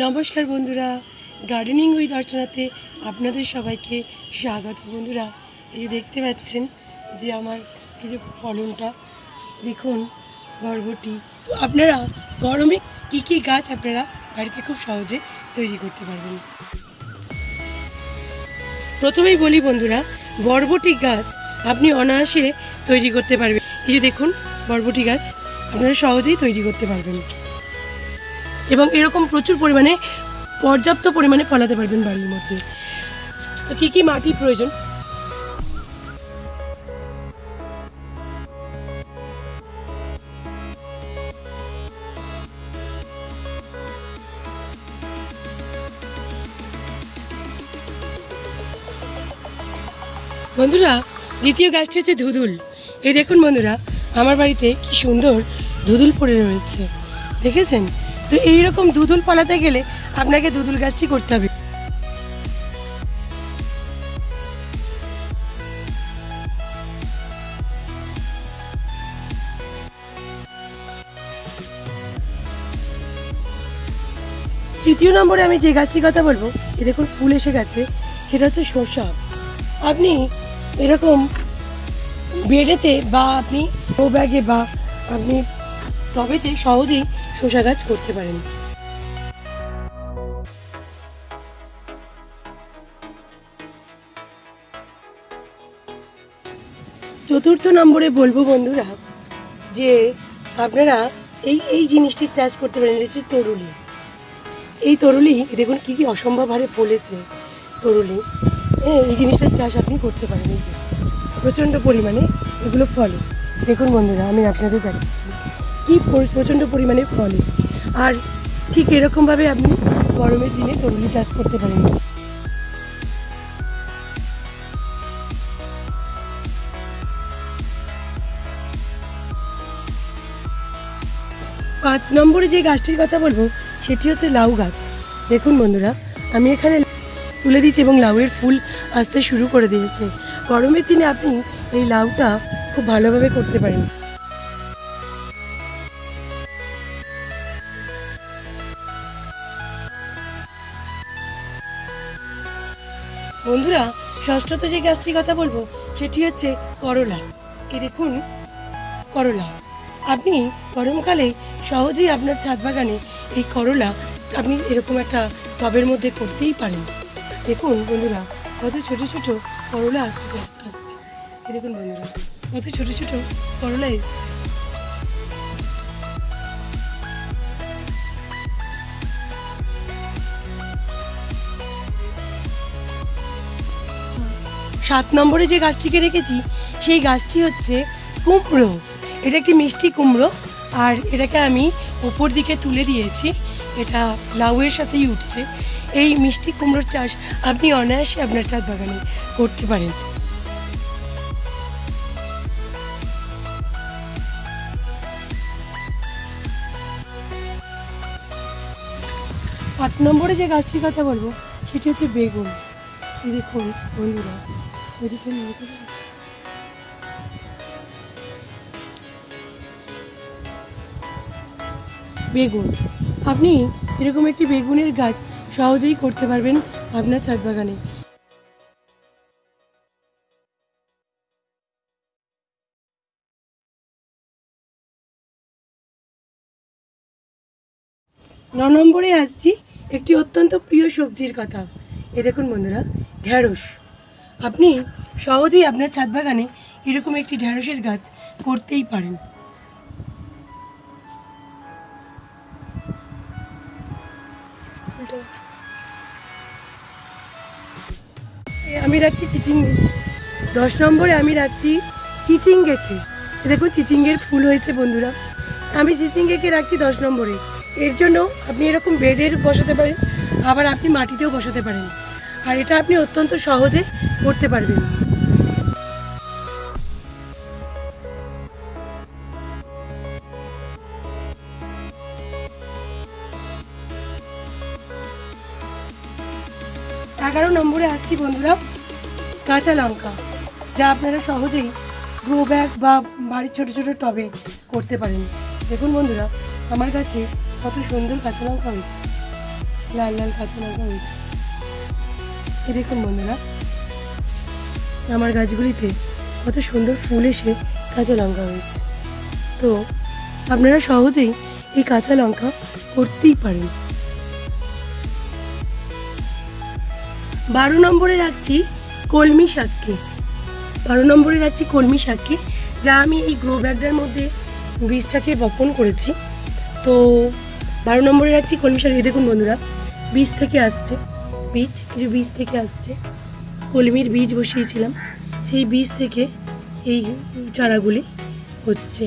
নমস্কার বন্ধুরা। Gardening with অর্চনাতে আপনাদের সবাইকে স্বাগত বন্ধুরা। এই দেখতে পাচ্ছেন যে আমার এই যে ফলনটা, দেখুন, বরবটি। তো আপনারা গরমে কী কী গাছ আপনারা বাড়িতে খুব সহজে তৈরি করতে পারবেন? প্রথমেই বলি বন্ধুরা, বরবটি গাছ আপনি অনায়াসে তৈরি করতে পারবেন। এই যে দেখুন, বরবটি গাছ আপনারা সহজেই তৈরি করতে পারবেন। এবং এরকম প্রচুর পরিমাণে পর্যাপ্ত পরিমাণে ফলাতে পারবেন বাড়ির মধ্যে। তো কী কী মাটির প্রয়োজন? বন্ধুরা, দ্বিতীয় গাছটি হচ্ছে ধুদুল এই দেখুন বন্ধুরা, আমার বাড়িতে কি সুন্দর ধুদুল পড়ে রয়েছে। দেখেছেন? তো এই রকম দুধুল পালাতে গেলে আপনাকে দুধুল গাছটি করতে হবে। তৃতীয় নম্বরে আমি যে গাছটির কথা বলব, এ দেখুন ফুল এসে গেছে, সেটা হচ্ছে শসা। আপনি এরকম বেডেতে বা আপনি ও ব্যাগে বা আপনি টবেতে সহজেই শসা গাছ করতে পারেন। চতুর্থ নম্বরে বলব বন্ধুরা যে আপনারা এই এই জিনিসটির চাষ করতে পারেন, এটা হচ্ছে তরুলি। এই তরুলি, দেখুন কী কী অসম্ভব হারে ফলেছে তরুলি। হ্যাঁ এই জিনিসটার চাষ আপনি করতে পারেন, এই যে। প্রচণ্ড পরিমাণে এগুলো ফলে। দেখুন বন্ধুরা, আমি আপনাদের দেখাচ্ছি। কি প্রচণ্ড পরিমাণে ফলে। আর ঠিক এরকমভাবে আপনি গরমের দিনে তরুলি চাষ করতে পারেন পাঁচ নম্বরে যে গাছটির কথা বলব, সেটি হচ্ছে লাউ গাছ। দেখুন বন্ধুরা, আমি এখানে তুলে দিচ্ছি এবং লাউয়ের ফুল আসতে শুরু করে দিয়েছে। গরমের দিনে আপনি এই লাউটা খুব ভালোভাবে করতে পারেন। বন্ধুরা, ষষ্ঠতে যে গাছটির কথা বলব, সেটি হচ্ছে করলা। এই দেখুন, করলা। আপনি গরমকালে সহজেই আপনার ছাদ বাগানে এই করলা আপনি এরকম একটা টবের মধ্যে করতেই পারেন। দেখুন বন্ধুরা, কত ছোট ছোট করলা আসতে আসছে। দেখুন বন্ধুরা, কত ছোট ছোট করলা এসছে। সাত নম্বরে যে গাছটিকে রেখেছি, সেই গাছটি হচ্ছে কুমড়ো। এটা একটি মিষ্টি কুমড়ো আর এটাকে আমি উপর দিকে তুলে দিয়েছি। এটা লাউয়ের সাথেই উঠছে। এই মিষ্টি কুমড়োর চাষ আপনি অনায়াসে আপনার ছাদ বাগানে করতে পারেন। আট নম্বরে যে গাছটির কথা বলব, সেটি হচ্ছে বেগুন। দেখুন, বন্ধুরা। বেগুন। আপনি এরকম একটি বেগুনের গাছ সহজেই করতে পারবেন আপনার ছাদ বাগানে। ন নম্বরে আসছি একটি অত্যন্ত প্রিয় সবজির কথা। এ দেখুন বন্ধুরা, ঢ্যাঁড়স। আপনি সহজেই আপনার ছাদ বাগানে এরকম একটি ঢ্যাঁড়সের গাছ করতেই পারেন। আমি রাখছি চিচিঙ্গে। দশ নম্বরে আমি রাখছি চিচিঙ্গেকে দেখুন, চিচিঙ্গের ফুল হয়েছে বন্ধুরা। আমি চিচিঙ্গেকে রাখছি দশ নম্বরে। এর জন্য আপনি এরকম বেডের বসাতে পারেন, আবার আপনি মাটিতেও বসাতে পারেন। আর এটা আপনি অত্যন্ত সহজে করতে পারবেন। এগারো নম্বরে আসছি বন্ধুরা, কাঁচা লঙ্কা, যা আপনারা সহজেই গ্রো ব্যাগ বা বাড়ির ছোট ছোট টবে করতে পারেন। দেখুন বন্ধুরা, আমার কাছে কত সুন্দর কাঁচা লঙ্কা হচ্ছে লাল লাল কাঁচা লঙ্কা হয়েছে। দেখুন বন্ধুরা? আমার গাছগুলিতে কত সুন্দর ফুল এসে কাঁচা লঙ্কা হয়েছে। তো আপনারা সহজেই এই কাঁচা লঙ্কা করতেই পারেন। বারো নম্বরে রাখছি কলমি শাককে। বারো নম্বরে রাখছি কলমি শাককে, যা আমি এই গ্রো ব্যাগটার মধ্যে বীজটাকে বপন করেছি। তো বারো নম্বরে রাখছি কলমি শাক। দেখুন বন্ধুরা, বীজ থেকে আসছে। বীজ কিছু বীজ থেকে আসছে কলমির বীজ বসিয়েছিলাম সেই বীজ থেকে এই চারাগুলি হচ্ছে।